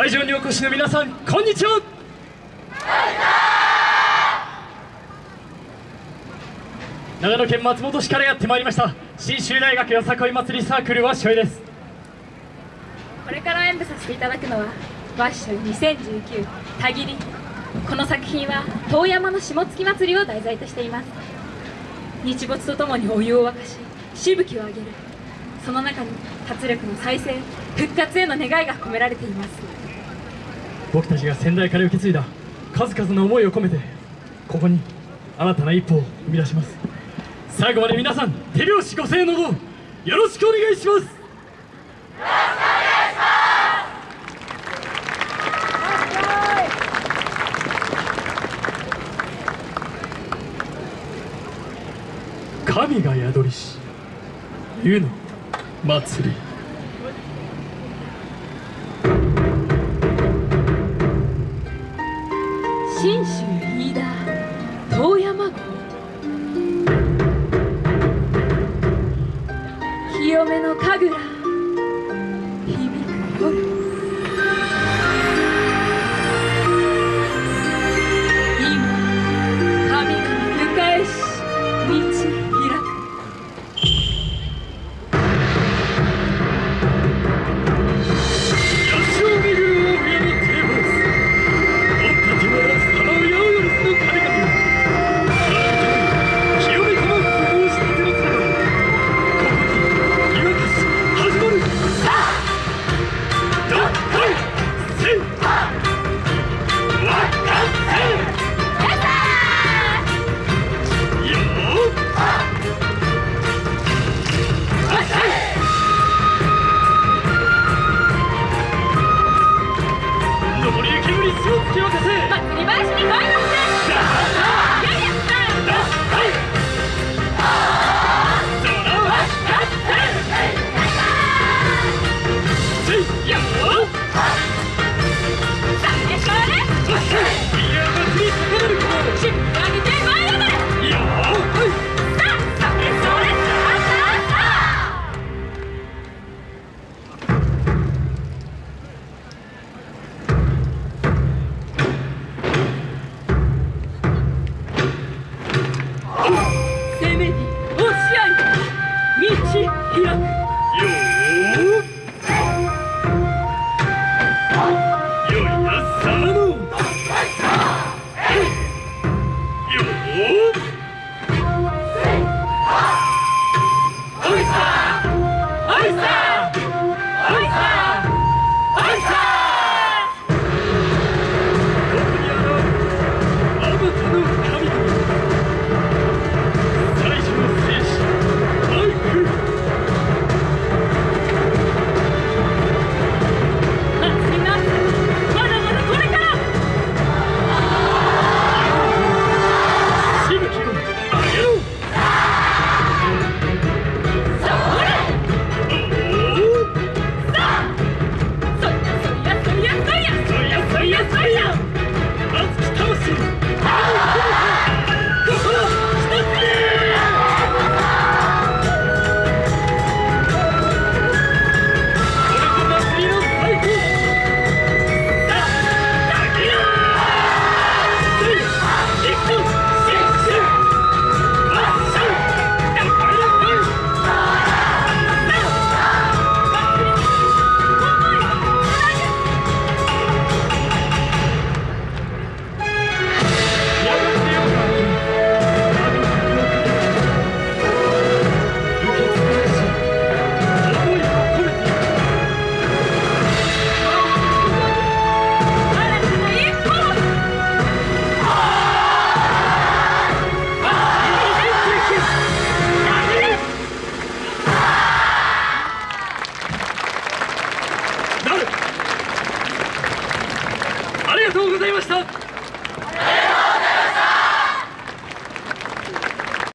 会場にお越しの皆さんこんにちは。長野県松本市からやってまいりました。信州大学よさこい祭りサークルわっしょいです。これから演舞させていただくのはわっしょい2019たぎりこの作品は遠山の下月祭りを題材としています。日没とともにお湯を沸かししぶきを上げる。その中に活力の再生復活への願いが込められています。僕たちが先代から受け継いだ数々の思いを込めてここに新たな一歩を生み出します。最後まで皆さん手拍子ご声援のほどよろしくお願いします。神が宿りし湯の祭り。信州飯田遠山郷。清めの神楽。を、リバースに前の Lisa! りがとうございました。